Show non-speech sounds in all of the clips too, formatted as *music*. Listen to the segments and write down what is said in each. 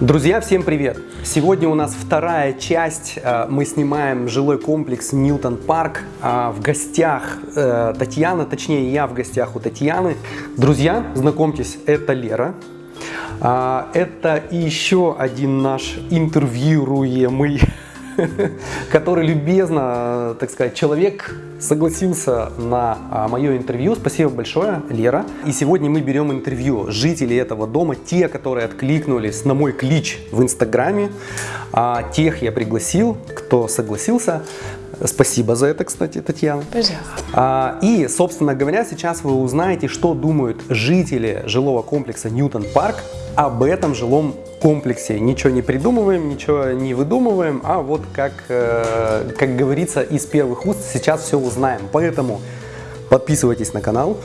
Друзья, всем привет! Сегодня у нас вторая часть. Э, мы снимаем жилой комплекс Ньютон Парк. А в гостях э, Татьяна, точнее я в гостях у Татьяны. Друзья, знакомьтесь, это Лера. Это еще один наш интервьюируемый *laughs* *laughs* который любезно, так сказать, человек согласился на а, мое интервью. Спасибо большое, Лера. И сегодня мы берем интервью жителей этого дома, те, которые откликнулись на мой клич в Инстаграме. А, тех я пригласил, кто согласился. Спасибо за это, кстати, Татьяна. Пожалуйста. А, и, собственно говоря, сейчас вы узнаете, что думают жители жилого комплекса Ньютон Парк об этом жилом комплексе. Ничего не придумываем, ничего не выдумываем, а вот как, э, как говорится из первых уст, сейчас все узнаем. Поэтому подписывайтесь на канал,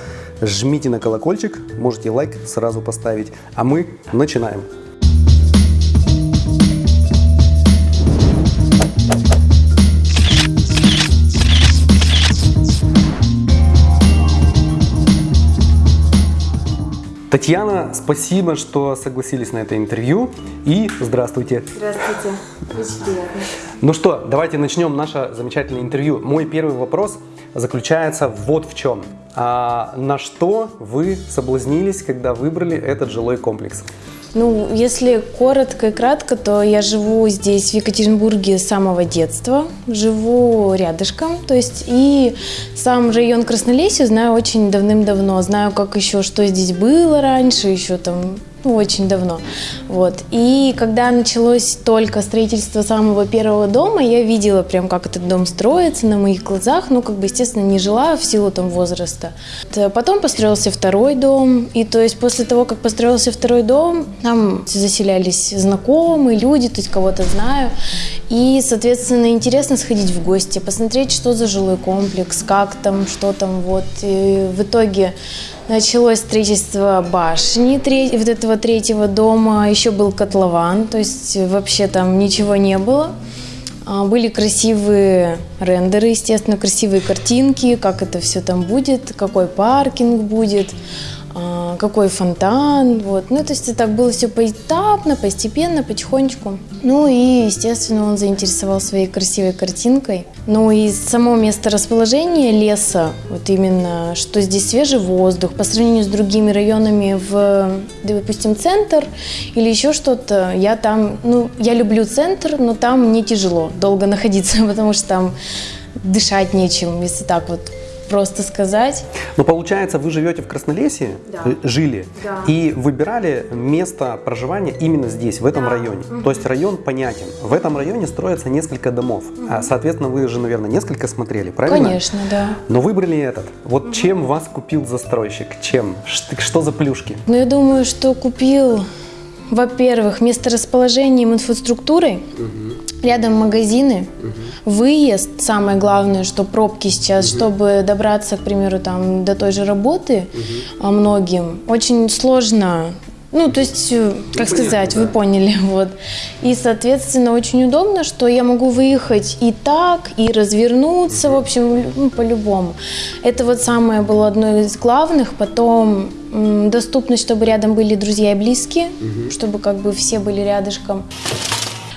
жмите на колокольчик, можете лайк сразу поставить, а мы начинаем. Татьяна, спасибо, что согласились на это интервью. И здравствуйте. Здравствуйте. Очень приятно. Ну что, давайте начнем наше замечательное интервью. Мой первый вопрос заключается вот в чем. А на что вы соблазнились, когда выбрали этот жилой комплекс? Ну, если коротко и кратко, то я живу здесь, в Екатеринбурге, с самого детства. Живу рядышком, то есть и сам район Краснолесье знаю очень давным-давно. Знаю, как еще, что здесь было раньше, еще там ну, очень давно. Вот. И когда началось только строительство самого первого дома, я видела прям, как этот дом строится на моих глазах. Ну, как бы, естественно, не жила в силу там возраста. Потом построился второй дом. И то есть после того, как построился второй дом, там заселялись знакомые люди, то есть кого-то знаю. И, соответственно, интересно сходить в гости, посмотреть, что за жилой комплекс, как там, что там. Вот. И в итоге Началось строительство башни вот этого третьего дома, еще был котлован, то есть вообще там ничего не было. А, были красивые рендеры, естественно, красивые картинки, как это все там будет, какой паркинг будет. А, какой фонтан, вот. Ну, то есть так было все поэтапно, постепенно, потихонечку. Ну и, естественно, он заинтересовал своей красивой картинкой. Ну и само место расположения леса, вот именно, что здесь свежий воздух, по сравнению с другими районами в, допустим, центр или еще что-то, я там, ну, я люблю центр, но там мне тяжело долго находиться, *laughs* потому что там дышать нечем, если так вот просто сказать. Но получается, вы живете в Краснолесье, да. Э, жили, да. и выбирали место проживания именно здесь, в этом да. районе. Угу. То есть район понятен. В этом районе строятся несколько домов. Угу. Соответственно, вы же, наверное, несколько смотрели, правильно? Конечно, да. Но выбрали этот. Вот угу. чем вас купил застройщик? Чем? Что за плюшки? Ну, я думаю, что купил, во-первых, месторасположением инфраструктурой. Угу Рядом магазины, угу. выезд, самое главное, что пробки сейчас, угу. чтобы добраться, к примеру, там до той же работы угу. многим, очень сложно. Ну, то есть, э, как ну, сказать, да. вы поняли, *laughs* вот. И, соответственно, очень удобно, что я могу выехать и так, и развернуться, угу. в общем, ну, по-любому. Это вот самое было одно из главных. Потом доступность, чтобы рядом были друзья и близкие, угу. чтобы как бы все были рядышком.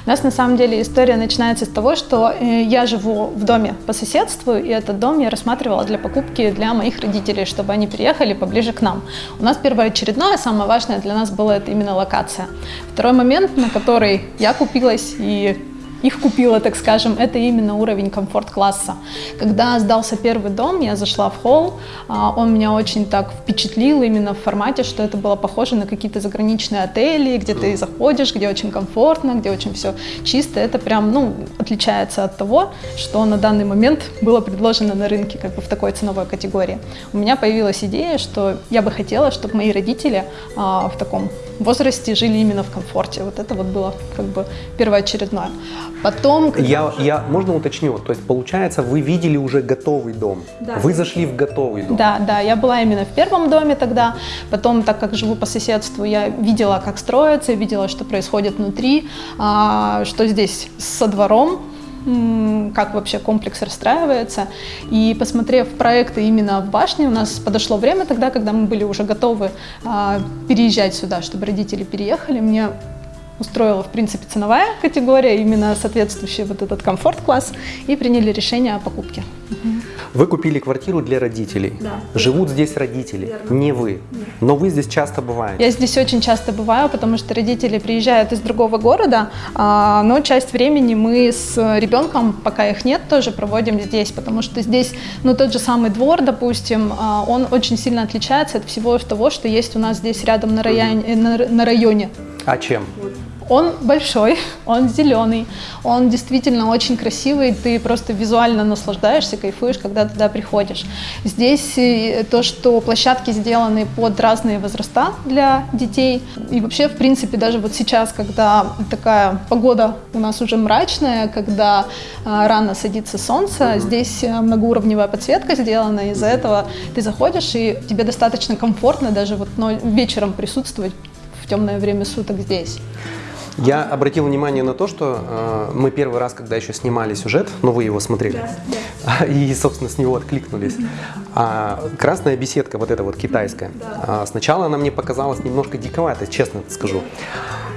У нас на самом деле история начинается с того, что э, я живу в доме по соседству, и этот дом я рассматривала для покупки для моих родителей, чтобы они переехали поближе к нам. У нас первоочередное, самое важное для нас было это именно локация. Второй момент, на который я купилась и их купила, так скажем, это именно уровень комфорт-класса. Когда сдался первый дом, я зашла в холл, а, он меня очень так впечатлил именно в формате, что это было похоже на какие-то заграничные отели, где ты заходишь, где очень комфортно, где очень все чисто. Это прям, ну, отличается от того, что на данный момент было предложено на рынке, как бы в такой ценовой категории. У меня появилась идея, что я бы хотела, чтобы мои родители а, в таком возрасте жили именно в комфорте. Вот это вот было как бы первоочередное. Потом... Я, я, можно уточню? То есть, получается, вы видели уже готовый дом? Да. Вы зашли в готовый дом? Да, да, я была именно в первом доме тогда. Потом, так как живу по соседству, я видела, как строится, видела, что происходит внутри, а, что здесь со двором, как вообще комплекс расстраивается. И посмотрев проекты именно в башне, у нас подошло время тогда, когда мы были уже готовы а, переезжать сюда, чтобы родители переехали. Мне устроила, в принципе, ценовая категория, именно соответствующий вот этот комфорт-класс, и приняли решение о покупке. Вы купили квартиру для родителей. Да. Живут здесь родители, не вы. Но вы здесь часто бываете. Я здесь очень часто бываю, потому что родители приезжают из другого города, а, но часть времени мы с ребенком, пока их нет, тоже проводим здесь, потому что здесь, ну, тот же самый двор, допустим, а, он очень сильно отличается от всего того, что есть у нас здесь рядом на районе. На, на районе. А чем? Он большой, *laughs* он зеленый, он действительно очень красивый, ты просто визуально наслаждаешься, кайфуешь, когда туда приходишь. Здесь э, то, что площадки сделаны под разные возраста для детей, и вообще, в принципе, даже вот сейчас, когда такая погода у нас уже мрачная, когда а, рано садится солнце, здесь э, многоуровневая подсветка сделана, из-за этого ты заходишь, и тебе достаточно комфортно даже вот вечером присутствовать в темное время суток здесь. Я обратил внимание на то, что э, мы первый раз, когда еще снимали сюжет, но вы его смотрели, да, *laughs* и, собственно, с него откликнулись. А красная беседка, вот эта вот китайская, да. сначала она мне показалась немножко диковатой, честно скажу.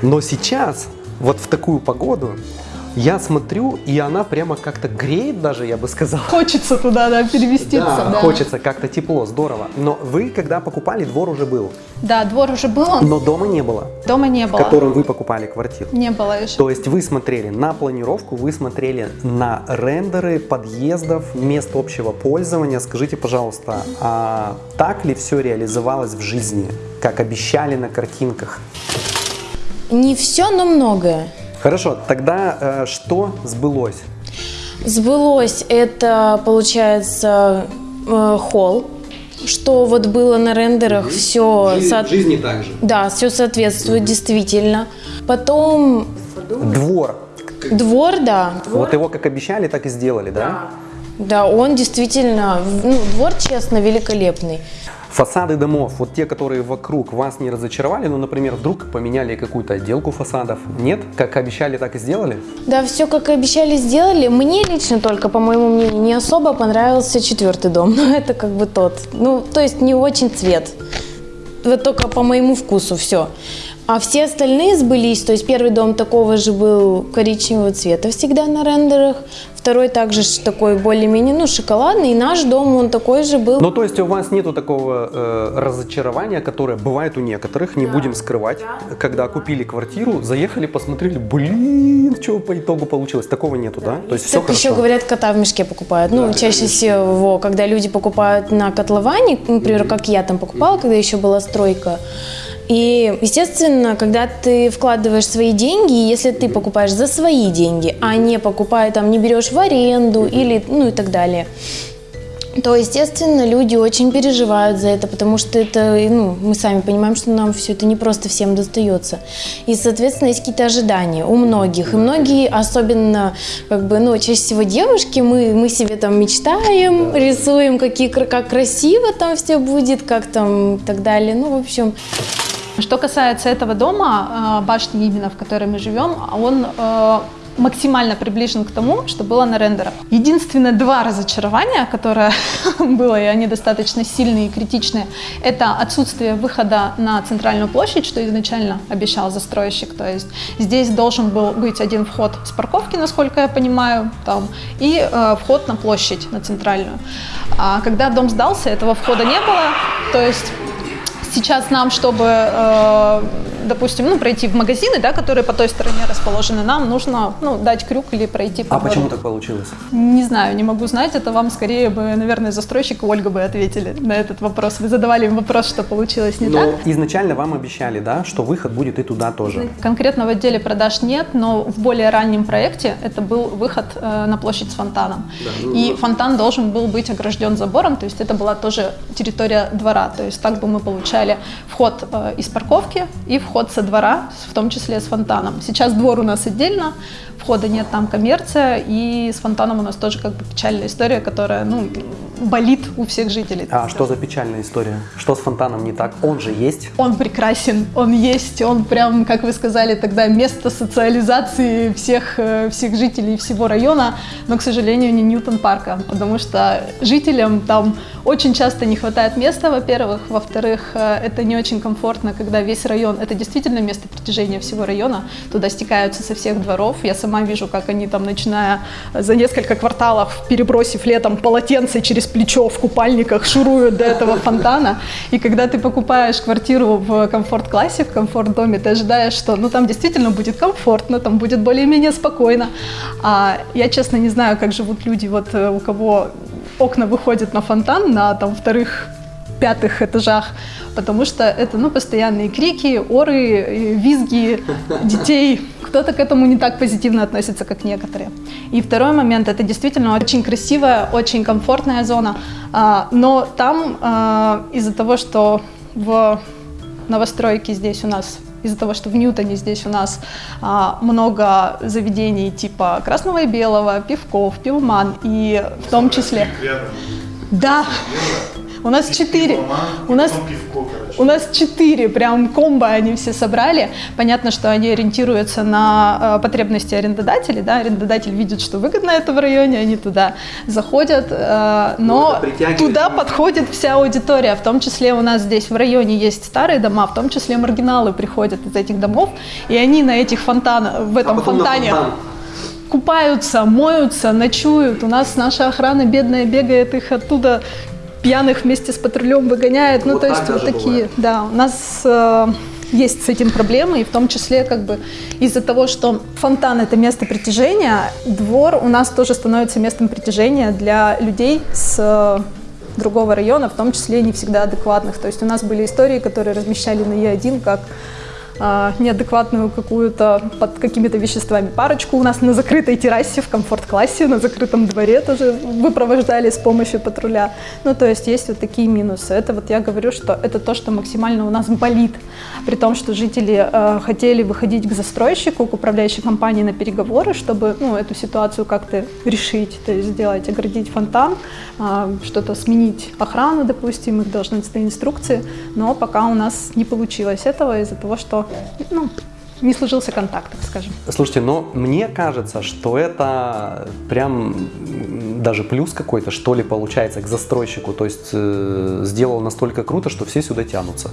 Но сейчас, вот в такую погоду, я смотрю, и она прямо как-то греет даже, я бы сказал. Хочется туда, да, переместиться. Да, да. хочется как-то тепло, здорово. Но вы, когда покупали, двор уже был. Да, двор уже был. Но дома не было. Дома не было. В котором вы покупали квартиру. Не было еще. То есть вы смотрели на планировку, вы смотрели на рендеры подъездов, мест общего пользования. Скажите, пожалуйста, а так ли все реализовалось в жизни, как обещали на картинках? Не все, но многое. Хорошо, тогда э, что сбылось? Сбылось это, получается, э, холл, что вот было на рендерах, угу. все... Жизнь, со... жизни также. Да, все соответствует угу. действительно. Потом... Двор. Двор, да. Двор. Вот его как обещали, так и сделали, да? Да, да он действительно, ну, двор, честно, великолепный. Фасады домов, вот те, которые вокруг вас не разочаровали, ну, например, вдруг поменяли какую-то отделку фасадов, нет? Как обещали, так и сделали? Да, все как обещали, сделали. Мне лично только, по моему мнению, не особо понравился четвертый дом, *laughs* но это как бы тот. Ну, то есть не очень цвет. Вот только по моему вкусу все. А все остальные сбылись, то есть первый дом такого же был коричневого цвета всегда на рендерах, второй также такой более-менее, ну, шоколадный, и наш дом, он такой же был. Ну, то есть у вас нету такого э, разочарования, которое бывает у некоторых, не да. будем скрывать, да. когда купили квартиру, заехали, посмотрели, блин, что по итогу получилось, такого нету, да? да? То есть так все еще говорят, кота в мешке покупают, ну, да, чаще всего, когда люди покупают на котловане, например, как я там покупала, когда еще была стройка, и, естественно, когда ты вкладываешь свои деньги, если ты покупаешь за свои деньги, а не покупая там, не берешь в аренду или, ну и так далее, то, естественно, люди очень переживают за это, потому что это, ну, мы сами понимаем, что нам все это не просто всем достается. И, соответственно, есть какие-то ожидания у многих. И многие, особенно, как бы, ну, чаще всего девушки, мы, мы себе там мечтаем, рисуем, какие, как красиво там все будет, как там и так далее. Ну, в общем... Что касается этого дома, э, башни именно, в которой мы живем, он э, максимально приближен к тому, что было на рендерах. Единственное два разочарования, которое *laughs* было, и они достаточно сильные и критичные, это отсутствие выхода на центральную площадь, что изначально обещал застройщик. То есть здесь должен был быть один вход с парковки, насколько я понимаю, там, и э, вход на площадь, на центральную. А когда дом сдался, этого входа не было, то есть сейчас нам, чтобы, э, допустим, ну, пройти в магазины, да, которые по той стороне расположены, нам нужно ну, дать крюк или пройти по А двору. почему так получилось? Не знаю, не могу знать. Это вам скорее бы, наверное, застройщик и Ольга бы ответили на этот вопрос. Вы задавали им вопрос, что получилось не но так. Изначально вам обещали, да, что выход будет и туда тоже. Конкретно в отделе продаж нет, но в более раннем проекте это был выход э, на площадь с фонтаном. Да, ну, и да. фонтан должен был быть огражден забором, то есть это была тоже территория двора. То есть так бы мы получали обещали вход э, из парковки и вход со двора, в том числе с фонтаном. Сейчас двор у нас отдельно, входа нет, там коммерция, и с фонтаном у нас тоже как бы печальная история, которая, ну, болит у всех жителей. А что за печальная история? Что с фонтаном не так? Он же есть. Он прекрасен, он есть, он прям, как вы сказали тогда, место социализации всех, э, всех жителей всего района, но, к сожалению, не Ньютон парка, потому что жителям там очень часто не хватает места, во-первых, во-вторых, э, это не очень комфортно, когда весь район, это действительно место притяжения всего района, туда стекаются со всех дворов, я сама вижу, как они там, начиная за несколько кварталов, перебросив летом полотенце через плечо в купальниках, шуруют до этого фонтана, и когда ты покупаешь квартиру в комфорт-классе, в комфорт-доме, ты ожидаешь, что ну там действительно будет комфортно, там будет более-менее спокойно. А я, честно, не знаю, как живут люди, вот э, у кого окна выходят на фонтан, на там вторых пятых этажах, потому что это ну, постоянные крики, оры, визги детей. Кто-то к этому не так позитивно относится, как некоторые. И второй момент, это действительно очень красивая, очень комфортная зона, а, но там а, из-за того, что в новостройке здесь у нас из-за того, что в Ньютоне здесь у нас а, много заведений типа красного и белого, пивков, пивман и в том числе... Да, у нас четыре. У нас, у нас четыре прям комбо они все собрали. Понятно, что они ориентируются на э, потребности арендодателей. Да? Арендодатель видит, что выгодно это в районе, они туда заходят. Э, но Ну, туда подходит вся аудитория. В том числе у нас здесь в районе есть старые дома, в том числе маргиналы приходят из этих домов. И они на этих фонтанах, в этом А фонтане фонтан. купаются, моются, ночуют. У нас наша охрана бедная бегает их оттуда пьяных вместе с патрулем выгоняет. Ну, Вот то есть вот такие, бывает. да, у нас э, есть с этим проблемы, и в том числе как бы из-за того, что фонтан это место притяжения, двор у нас тоже становится местом притяжения для людей с э, другого района, в том числе не всегда адекватных. То есть у нас были истории, которые размещали на Е1 как а, неадекватную какую-то под какими-то веществами парочку у нас на закрытой террасе в комфорт-классе, на закрытом дворе тоже выпровождали с помощью патруля. Ну, то есть есть вот такие минусы. Это вот я говорю, что это то, что максимально у нас болит. При том, что жители э, хотели выходить к застройщику, к управляющей компании на переговоры, чтобы ну, эту ситуацию как-то решить, то есть сделать, оградить фонтан, а, что-то сменить охрану, допустим, их должностные инструкции, но пока у нас не получилось этого из-за того, что ну, не сложился контакт, так скажем. Слушайте, но мне кажется, что это прям даже плюс какой-то, что ли, получается к застройщику. То есть э, сделал настолько круто, что все сюда тянутся.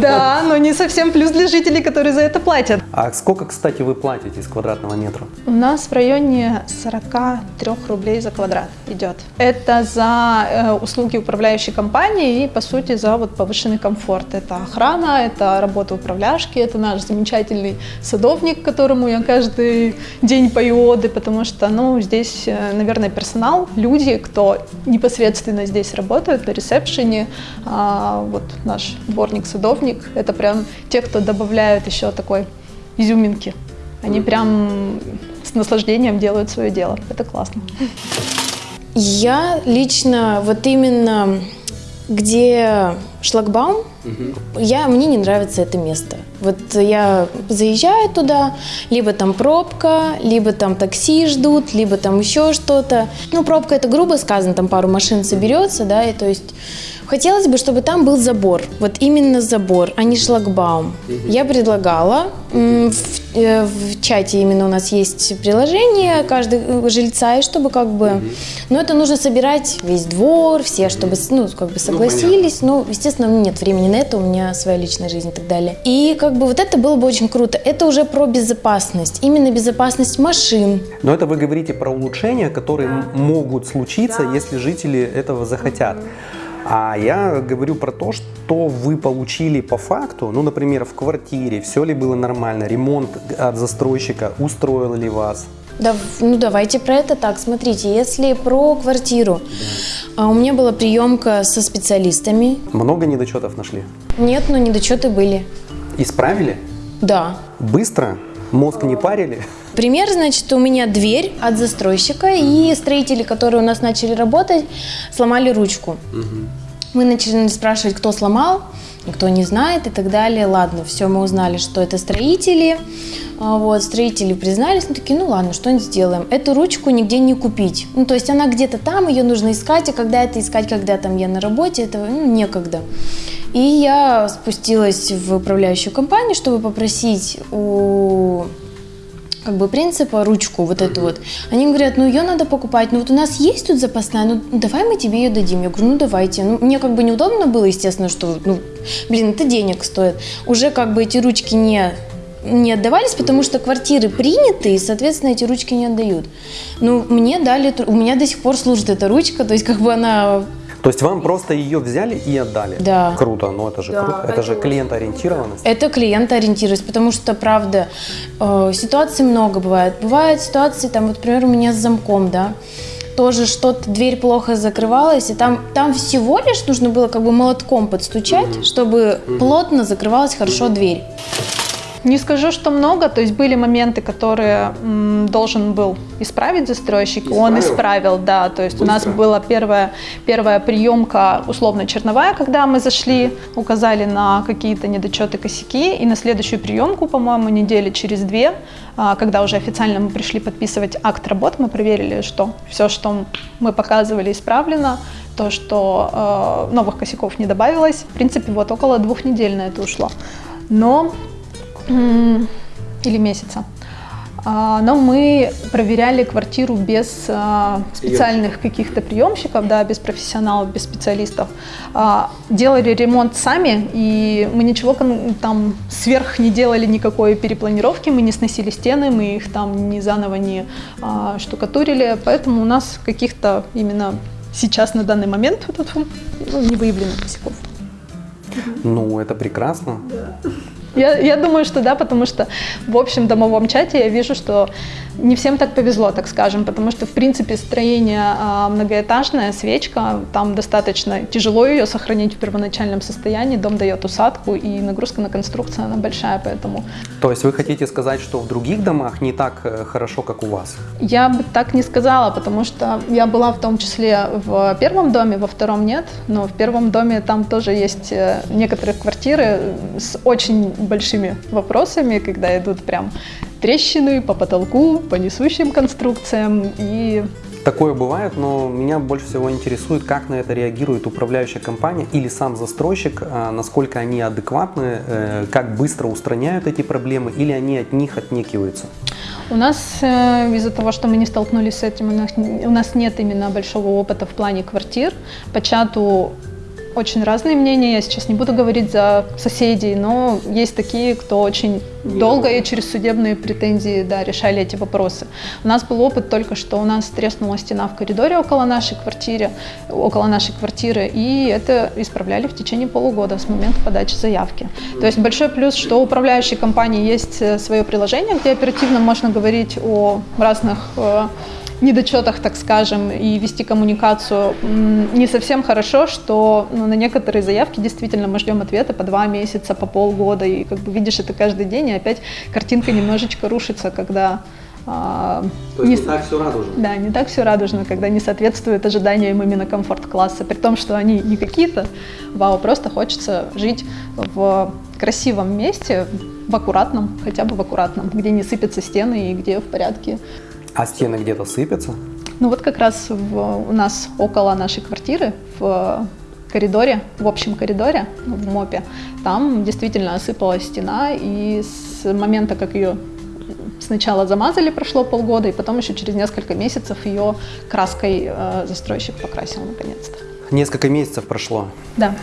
Да, но не совсем плюс для жителей, которые за это платят. А сколько, кстати, вы платите с квадратного метра? У нас в районе 43 рублей за квадрат идет. Это за э, услуги управляющей компании и, по сути, за вот повышенный комфорт. Это охрана, это работа управляшки, это наш замечательный садовник, которому я каждый день пою оды, потому что, ну, здесь, э, наверное, персонал, люди, кто непосредственно здесь работает на ресепшене, а, вот наш дворник-садовник, это прям те, кто добавляют еще такой изюминки. Они прям с наслаждением делают свое дело. Это классно. Я лично вот именно где шлагбаум, я, мне не нравится это место. Вот я заезжаю туда, либо там пробка, либо там такси ждут, либо там еще что-то. Ну, пробка это грубо сказано, там пару машин соберется, да, и то есть хотелось бы, чтобы там был забор, вот именно забор, а не шлагбаум. Я предлагала, в, э, в чате именно у нас есть приложение каждого жильца, и чтобы как бы, но это нужно собирать весь двор, все, чтобы, ну, как бы согласились, ну, естественно, нет времени на это, у меня своя личная жизнь и так далее. И как бы вот это было бы очень круто. Это уже про безопасность, именно безопасность машин. Но это вы говорите про улучшения, которые м- могут случиться, если жители этого захотят. А я говорю про то, что вы получили по факту, ну, например, в квартире, все ли было нормально, ремонт от застройщика устроил ли вас? Да, ну давайте про это так. Смотрите, если про квартиру, а, у меня была приемка со специалистами. Много недочетов нашли? Нет, но недочеты были. Исправили? Да. Быстро? Мозг не парили? Пример, значит, у меня дверь от застройщика, и строители, которые у нас начали работать, сломали ручку. Мы начали спрашивать, кто сломал. никто не знает и так далее. Ладно, все, мы узнали, что это строители. А, Вот, строители признались, ну такие, ну ладно, что-нибудь сделаем. Эту ручку нигде не купить. Ну, то есть она где-то там, ее нужно искать, а когда это искать, когда там я на работе, этого ну, некогда. И я спустилась в управляющую компанию, чтобы попросить у как бы принципа ручку вот эту вот. Они говорят, ну ее надо покупать, ну вот у нас есть тут запасная, ну давай мы тебе ее дадим. Я говорю, ну давайте. Ну мне как бы неудобно было, естественно, что, ну блин, это денег стоит. Уже как бы эти ручки не не отдавались, потому что квартиры приняты, и, соответственно, эти ручки не отдают. Ну, мне дали, у меня до сих пор служит эта ручка, то есть как бы она То есть вам просто ее взяли и отдали? Да. Круто, ну это же Да, круто. Это же клиентоориентированность. Это клиентоориентированность, потому что, правда, э, ситуаций много бывает. Бывают ситуации, там, вот, например, у меня с замком, да, тоже что-то, дверь плохо закрывалась, и там, там всего лишь нужно было как бы молотком подстучать, чтобы плотно закрывалась хорошо дверь. Не скажу, что много, то есть были моменты, которые м, должен был исправить застройщик, он исправил, да, то есть у нас была первая, первая приемка условно-черновая, когда мы зашли, указали на какие-то недочеты, косяки, и на следующую приемку, по-моему, недели через две, а, когда уже официально мы пришли подписывать акт работ, мы проверили, что все, что мы показывали, исправлено, то, что э, новых косяков не добавилось. В принципе, вот около двух недель на это ушло. Но или месяца. А, Но мы проверяли квартиру без а, специальных каких-то приемщиков, да, без профессионалов, без специалистов. А, Делали ремонт сами, и мы ничего там сверх не делали никакой перепланировки, мы не сносили стены, мы их там ни заново не штукатурили, поэтому у нас каких-то именно сейчас на данный момент вот ну, не выявлено косяков. Ну, это прекрасно. Я, я думаю, что да, потому что в общем домовом чате я вижу, что не всем так повезло, так скажем, потому что в принципе строение а, многоэтажное, свечка, там достаточно тяжело ее сохранить в первоначальном состоянии, дом дает усадку и нагрузка на конструкцию она большая, поэтому То есть вы хотите сказать, что в других домах не так э, хорошо, как у вас? я бы так не сказала, потому что я была в том числе в первом доме, во втором нет, но в первом доме там тоже есть э, некоторые квартиры с очень большими вопросами, когда идут прям трещины по потолку, по несущим конструкциям и Такое бывает, но меня больше всего интересует, как на это реагирует управляющая компания или сам застройщик, а, насколько они адекватны, э, как быстро устраняют эти проблемы или они от них отнекиваются. У нас э, из-за того, что мы не столкнулись с этим, у нас, у нас нет именно большого опыта в плане квартир. По чату очень разные мнения, я сейчас не буду говорить за соседей, но есть такие, кто очень долго и через судебные претензии да, решали эти вопросы. У нас был опыт только, что у нас треснула стена в коридоре около нашей квартиры, около нашей квартиры, и это исправляли в течение полугода с момента подачи заявки. То есть большой плюс, что у управляющей компании есть э, свое приложение, где оперативно можно говорить о разных э, недочетах, так скажем, и вести коммуникацию не совсем хорошо, что ну, на некоторые заявки действительно мы ждем ответа по два месяца, по полгода, и как бы видишь это каждый день, и опять картинка немножечко рушится, когда а, не с- все радужно. да, не так все радужно, когда не соответствует ожиданиям именно комфорт-класса, при том, что они не какие-то, вау, просто хочется жить в красивом месте, в аккуратном, хотя бы в аккуратном, где не сыпятся стены и где в порядке. А стены где-то сыпятся? Ну вот как раз в- у нас около нашей квартиры, в коридоре, в общем коридоре, ну, в МОПе, там действительно осыпалась стена, и с момента, как ее сначала замазали, прошло полгода, и потом еще через несколько месяцев ее краской э, застройщик покрасил наконец-то. Несколько месяцев прошло. Да,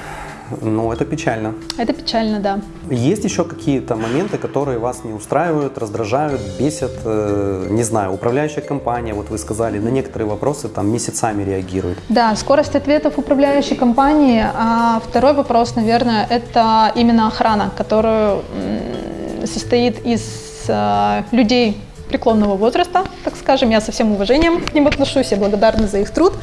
Ну, это печально. это печально, да. Есть еще какие-то моменты, которые вас не устраивают, раздражают, бесят? Э, Не знаю, управляющая компания, вот вы сказали, на некоторые вопросы там месяцами реагирует. Да, скорость ответов управляющей компании. А второй вопрос, наверное, это именно охрана, которую состоит из э, людей преклонного возраста, так скажем. Я со всем уважением к ним отношусь, я благодарна за их труд,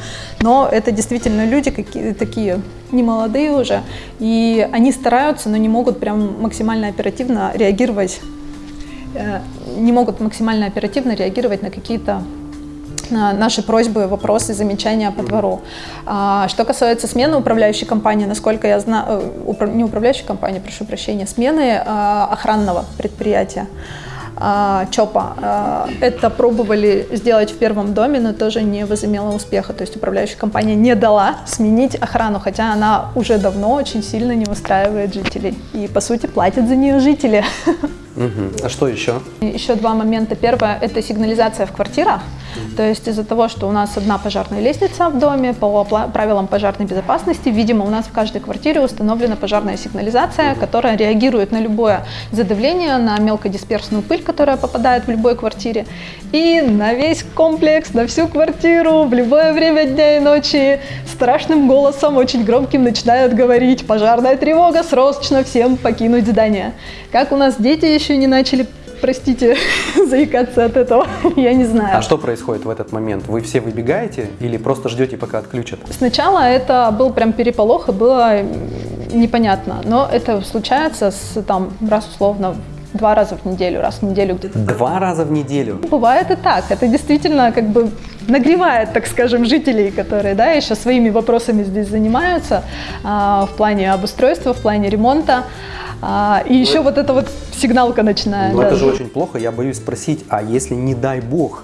но это действительно люди какие, такие немолодые уже, и они стараются, но не могут прям максимально оперативно реагировать, э, не могут максимально оперативно реагировать на какие-то на наши просьбы, вопросы, замечания по двору. А, что касается смены управляющей компании, насколько я знаю, не управляющей компании, прошу прощения, смены а, охранного предприятия. А, ЧОПа. А, это пробовали сделать в первом доме, но тоже не возымело успеха. То есть управляющая компания не дала сменить охрану, хотя она уже давно очень сильно не устраивает жителей. И, по сути, платят за нее жители. *laughs* Угу. А что еще? Еще два момента. Первое – это сигнализация в квартирах. То есть из-за того, что у нас одна пожарная лестница в доме, по правилам пожарной безопасности, видимо, у нас в каждой квартире установлена пожарная сигнализация, которая реагирует на любое задавление, на мелкодисперсную пыль, которая попадает в любой квартире, и на весь комплекс, на всю квартиру, в любое время дня и ночи страшным голосом, очень громким начинают говорить «пожарная тревога, срочно всем покинуть здание». Как у нас дети еще не начали простите, *laughs* заикаться от этого, *laughs* я не знаю. А что происходит в этот момент? Вы все выбегаете или просто ждете, пока отключат? Сначала это был прям переполох, и было непонятно. Но это случается с, там, раз условно два раза в неделю, раз в неделю где-то. Два раза в неделю? Бывает и так. Это действительно как бы нагревает, так скажем, жителей, которые да, еще своими вопросами здесь занимаются а, в плане обустройства, в плане ремонта. А, и еще вот эта вот сигналка начинает. Ну да. это же очень плохо. Я боюсь спросить, а если не дай бог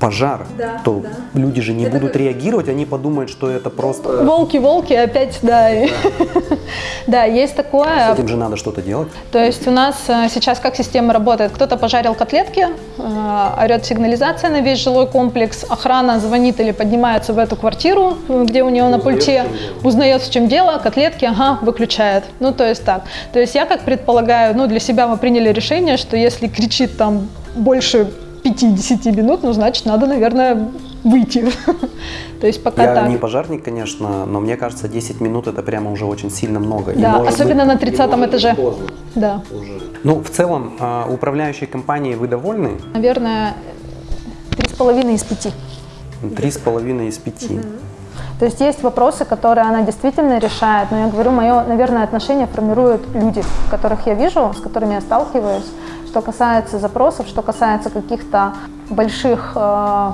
пожар, да, то да. люди же не это будут такой... реагировать, они подумают, что это просто... Волки-волки опять, да. Да, *laughs* да есть такое. С этим же надо что-то делать. То есть у нас э, сейчас как система работает? Кто-то пожарил котлетки, э, орет сигнализация на весь жилой комплекс, охрана звонит или поднимается в эту квартиру, где у него на пульте, узнает, в чем дело, котлетки, ага, выключает. Ну, то есть так. То есть я как предполагаю, ну, для себя мы приняли решение, что если кричит там больше 5-10 минут, ну, значит, надо, наверное, выйти. *laughs* То есть пока Я так. не пожарник, конечно, но мне кажется, 10 минут это прямо уже очень сильно много. Да, и, особенно быть, на 30 этаже. Поздно. Да. Уже. Ну, в целом, а, управляющей компанией вы довольны? Наверное, 3,5 из 5. 3,5 из 5. Угу. То есть есть вопросы, которые она действительно решает, но я говорю, мое, наверное, отношение формируют люди, которых я вижу, с которыми я сталкиваюсь. Что касается запросов, что касается каких-то больших э,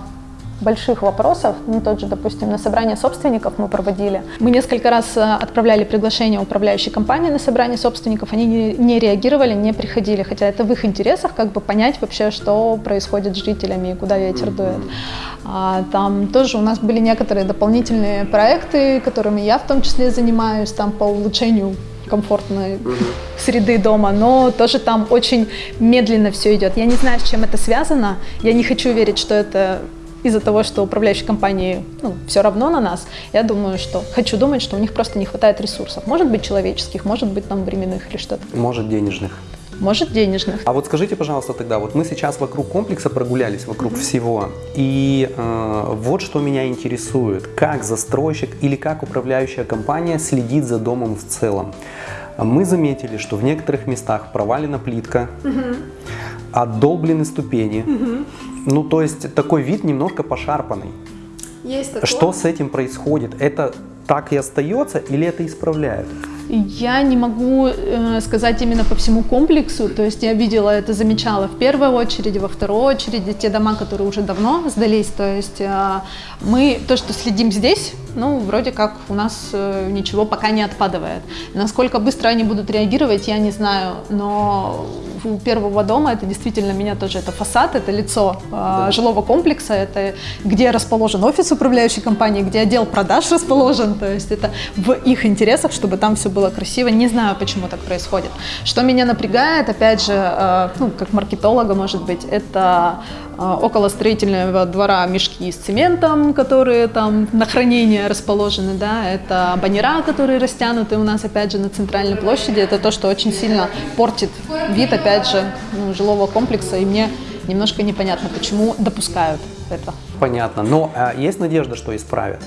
больших вопросов, ну, тот же, допустим, на собрание собственников мы проводили. Мы несколько раз э, отправляли приглашение управляющей компании на собрание собственников, они не, не реагировали, не приходили, хотя это в их интересах, как бы понять вообще, что происходит с жителями и куда ветер дует. А, там тоже у нас были некоторые дополнительные проекты, которыми я в том числе занимаюсь, там по улучшению комфортной среды дома, но тоже там очень медленно все идет. Я не знаю, с чем это связано. Я не хочу верить, что это из-за того, что управляющие компании ну, все равно на нас, я думаю, что хочу думать, что у них просто не хватает ресурсов. Может быть человеческих, может быть там временных или что-то. Может денежных. Может денежных. А вот скажите, пожалуйста, тогда, вот мы сейчас вокруг комплекса прогулялись, вокруг mm-hmm. всего, и э, вот что меня интересует, как застройщик или как управляющая компания следит за домом в целом. Мы заметили, что в некоторых местах провалена плитка, mm-hmm. отдолблены ступени, mm-hmm. Ну, то есть такой вид немножко пошарпанный. Есть такое. Что с этим происходит? Это так и остается или это исправляют? Я не могу э, сказать именно по всему комплексу, то есть я видела это, замечала в первой очереди, во второй очереди, те дома, которые уже давно сдались, то есть э, мы то, что следим здесь, ну, вроде как у нас э, ничего пока не отпадывает. Насколько быстро они будут реагировать, я не знаю, но у первого дома это действительно меня тоже, это фасад, это лицо э, да. жилого комплекса, это где расположен офис управляющей компании, где отдел продаж расположен, то есть это в их интересах, чтобы там все было красиво. Не знаю, почему так происходит. Что меня напрягает, опять же, э, ну, как маркетолога, может быть, это около строительного двора мешки с цементом, которые там на хранение расположены, да, это баннера, которые растянуты у нас, опять же, на центральной площади. Это то, что очень сильно портит вид, опять же, ну, жилого комплекса, и мне немножко непонятно, почему допускают это. Понятно, но а есть надежда, что исправят?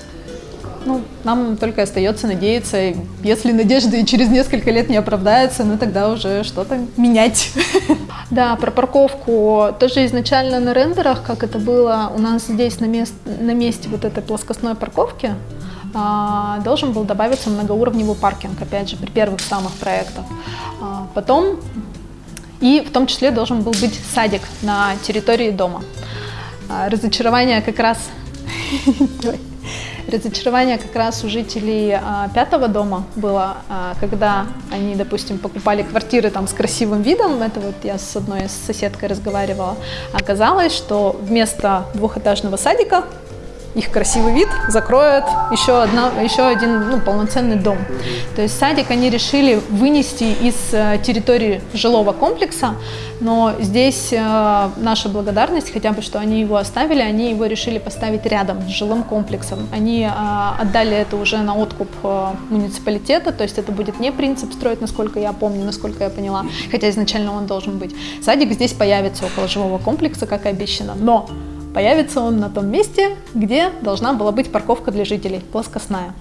Ну, нам только остается надеяться. Если надежды через несколько лет не оправдаются, ну тогда уже что-то менять. *laughs* Да, про парковку. Тоже изначально на рендерах, как это было у нас здесь на, мест, на месте вот этой плоскостной парковки, а, должен был добавиться многоуровневый паркинг, опять же, при первых самых проектах. А, потом, и в том числе должен был быть садик на территории дома. А, разочарование как раз *laughs* разочарование как раз у жителей а, пятого дома было, а, когда они, допустим, покупали квартиры там с красивым видом, это вот я с одной соседкой разговаривала, оказалось, что вместо двухэтажного садика их красивый вид закроет еще, одна, еще один ну, полноценный дом. То есть садик они решили вынести из э, территории жилого комплекса, но здесь э, наша благодарность, хотя бы что они его оставили, они его решили поставить рядом с жилым комплексом. Они э, отдали это уже на откуп муниципалитета, то есть это будет не принцип строить, насколько я помню, насколько я поняла, хотя изначально он должен быть. Садик здесь появится около жилого комплекса, как и обещано, но Появится он на том месте, где должна была быть парковка для жителей, плоскостная.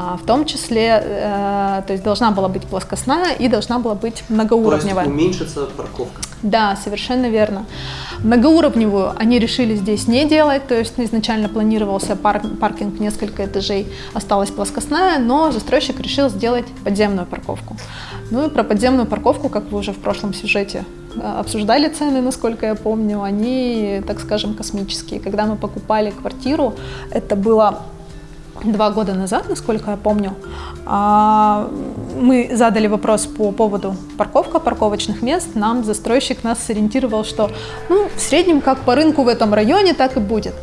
А, в том числе, э, то есть должна была быть плоскостная и должна была быть многоуровневая. То есть уменьшится парковка? Да, совершенно верно. Многоуровневую они решили здесь не делать, то есть изначально планировался парк, паркинг несколько этажей, осталась плоскостная, но застройщик решил сделать подземную парковку. Ну и про подземную парковку, как вы уже в прошлом сюжете Э, обсуждали цены, насколько я помню, они, так скажем, космические. Когда мы покупали квартиру, это было два года назад, насколько я помню, а, мы задали вопрос по поводу парковка, парковочных мест. Нам застройщик нас сориентировал, что ну, в среднем как по рынку в этом районе, так и будет.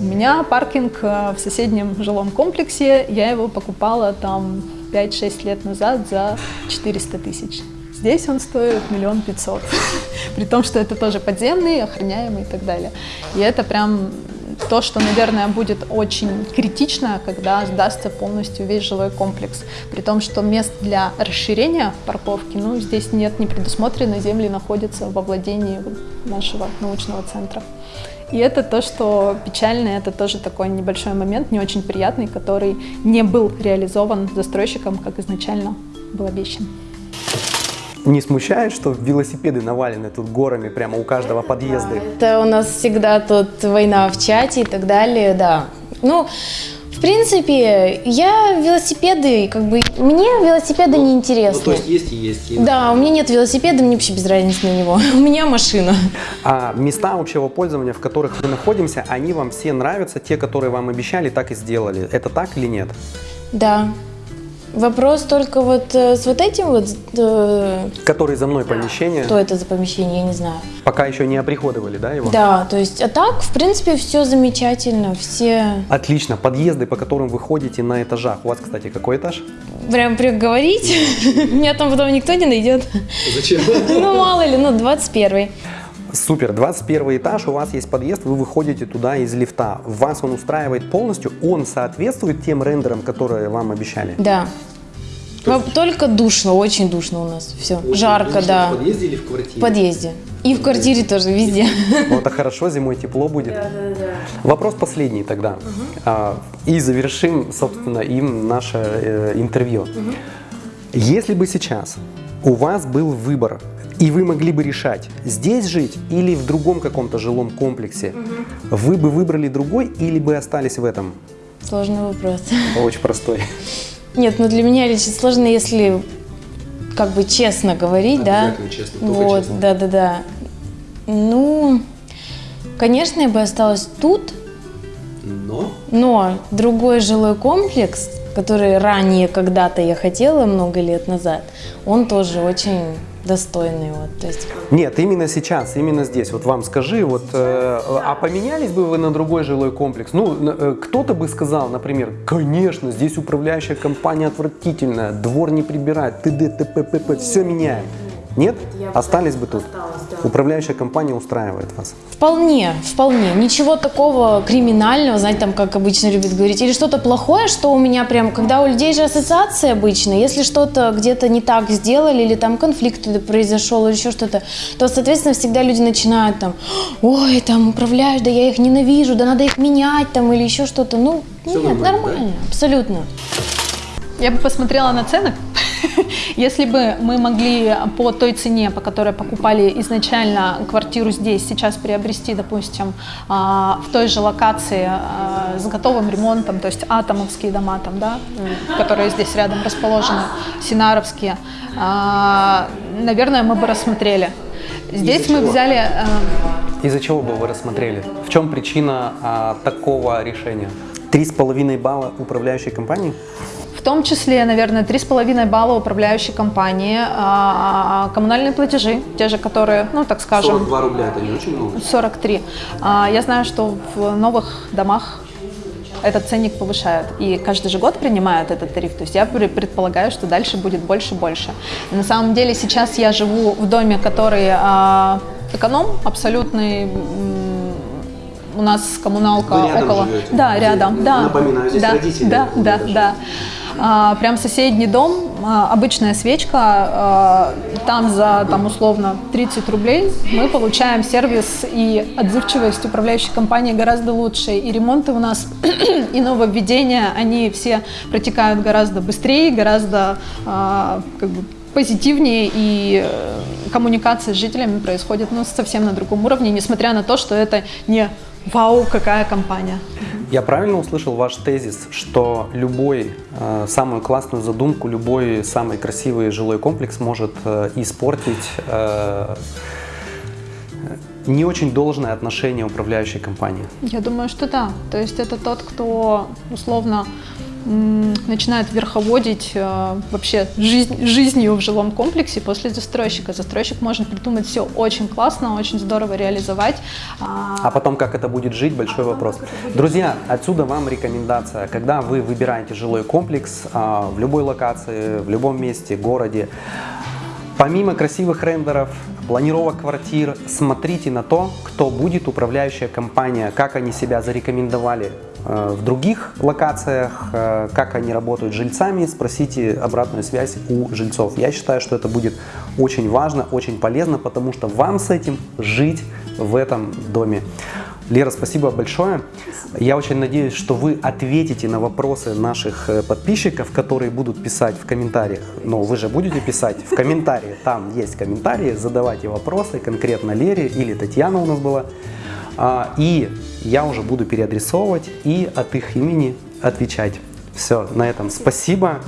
У меня паркинг э, в соседнем жилом комплексе, я его покупала там 5-6 лет назад за 400 тысяч. Здесь он стоит миллион пятьсот, *laughs* при том, что это тоже подземный, охраняемый и так далее. И это прям то, что, наверное, будет очень критично, когда сдастся полностью весь жилой комплекс. При том, что мест для расширения парковки, ну, здесь нет, не предусмотрено, земли находятся во владении нашего научного центра. И это то, что печально, это тоже такой небольшой момент, не очень приятный, который не был реализован застройщиком, как изначально был обещан. Не смущает, что велосипеды навалены тут горами прямо у каждого подъезда? Это у нас всегда тут война в чате и так далее, да. Ну, принципе, я велосипеды, как бы, мне велосипеды ну, не интересны. Ну, то есть есть и есть. И... Да, у меня нет велосипеда, мне вообще без разницы на него. *laughs* у меня машина. А места общего пользования, в которых мы находимся, они вам все нравятся? Те, которые вам обещали, так и сделали. Это так или нет? Да. Вопрос только вот э, с вот этим вот... Э, Который за мной помещение. Что это за помещение, я не знаю. Пока еще не оприходовали, да, его? Да, то есть, а так, в принципе, все замечательно, все... Отлично. Подъезды, по которым вы ходите на этажах. У вас, кстати, какой этаж? Прям приговорить? *laughs* Меня там потом никто не найдет. Зачем? *laughs* Ну, мало ли, ну, 21 Супер, 21 этаж, у вас есть подъезд, вы выходите туда из лифта. Вас он устраивает полностью, он соответствует тем рендерам, которые вам обещали? Да. Есть... Только душно, очень душно у нас. Все, очень жарко, да. В подъезде или в квартире? В подъезде. И в квартире тоже, везде. *laughs* Ну, это хорошо, зимой тепло будет. Да, да, да. Вопрос последний тогда. Угу. И завершим, собственно, им наше э, интервью. Угу. Если бы сейчас у вас был выбор и вы могли бы решать, здесь жить или в другом каком-то жилом комплексе, угу. вы бы выбрали другой или бы остались в этом? Сложный вопрос. Очень простой. Нет, ну для меня лично сложно, если как бы честно говорить, да. честно, вот, честно. да, да, да. Ну, конечно, я бы осталась тут. Но? Но другой жилой комплекс, который ранее когда-то я хотела, много лет назад, он тоже очень достойный. Вот, то есть... Нет, именно сейчас, именно здесь. Вот вам скажи, вот, э, а поменялись бы вы на другой жилой комплекс? Ну, э, кто-то бы сказал, например, конечно, здесь управляющая компания отвратительная, двор не прибирает, т.д. т.п. все меняем. Нет? Остались бы тут? Управляющая компания устраивает вас? Вполне, вполне. Ничего такого криминального, знаете, там, как обычно любят говорить, или что-то плохое, что у меня прям, когда у людей же ассоциации обычно, если что-то где-то не так сделали, или там конфликт произошел, или еще что-то, то, соответственно, всегда люди начинают там, ой, там, управляешь, да я их ненавижу, да надо их менять, там, или еще что-то. Ну, Все нет, нормально, нормально да? абсолютно. Я бы посмотрела на цены. *laughs* Если бы мы могли по той цене, по которой покупали изначально квартиру здесь, сейчас приобрести, допустим, а, в той же локации а, с готовым ремонтом, то есть атомовские дома там, да, которые здесь рядом расположены, синаровские, а, наверное, мы бы рассмотрели. Здесь мы взяли Из-за чего бы вы рассмотрели? В чем причина а, такого решения? Три с половиной балла управляющей компании? В том числе, наверное, 3,5 балла управляющей компании, а, коммунальные платежи, те же, которые, ну, так скажем... 42 рубля, это не очень много? 43. А, Я знаю, что в новых домах этот ценник повышают, и каждый же год принимают этот тариф, то есть я пре- предполагаю, что дальше будет больше и больше. На самом деле сейчас я живу в доме, который а, эконом, абсолютный, у нас коммуналка Вы рядом около... живете? Да, рядом, да. Напоминаю, здесь да, родители Да, да, да. А, прям соседний дом, а, обычная свечка, а, там за, там условно 30 рублей мы получаем сервис и отзывчивость управляющей компании гораздо лучше, и ремонты у нас *clears throat* и нововведения, они все протекают гораздо быстрее, гораздо как бы позитивнее, и э, коммуникация с жителями происходит ну, совсем на другом уровне, несмотря на то, что это не вау, какая компания. Я правильно услышал ваш тезис, что любой, э, самую классную задумку, любой самый красивый жилой комплекс может э, испортить э, не очень должное отношение управляющей компании? Я думаю, что да. То есть это тот, кто условно м, начинает верховодить э, вообще жизнь, жизнью в жилом комплексе после застройщика. Застройщик может придумать все очень классно, очень здорово реализовать. а, А потом, как это будет жить, большой вопрос. Друзья, отсюда вам рекомендация. Когда вы выбираете жилой комплекс а, в любой локации, в любом месте, городе, помимо красивых рендеров, планировок квартир, смотрите на то, кто будет управляющая компания, как они себя зарекомендовали в других локациях, э, как они работают с жильцами, спросите обратную связь у жильцов. Я считаю, что это будет очень важно, очень полезно, потому что вам с этим жить в этом доме. Лера, спасибо большое. Я очень надеюсь, что вы ответите на вопросы наших э, подписчиков, которые будут писать в комментариях. Но вы же будете писать в комментарии. Там есть комментарии, задавайте вопросы конкретно Лере или Татьяна у нас была. А, И я уже буду переадресовывать и от их имени отвечать. Все, на этом спасибо.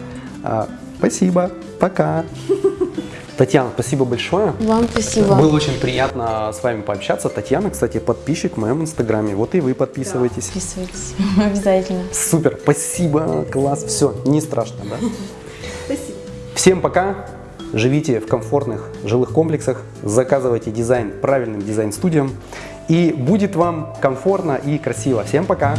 А, Спасибо. Пока. *laughs* Татьяна, спасибо большое. Вам спасибо. Было очень приятно с вами пообщаться. Татьяна, кстати, подписчик в моем инстаграме. Вот и вы подписывайтесь. Подписывайтесь *laughs* обязательно. Супер, спасибо, класс, все, не страшно, да? *laughs* Спасибо. Всем пока, живите в комфортных жилых комплексах, заказывайте дизайн правильным дизайн-студиям, и будет вам комфортно и красиво. Всем пока!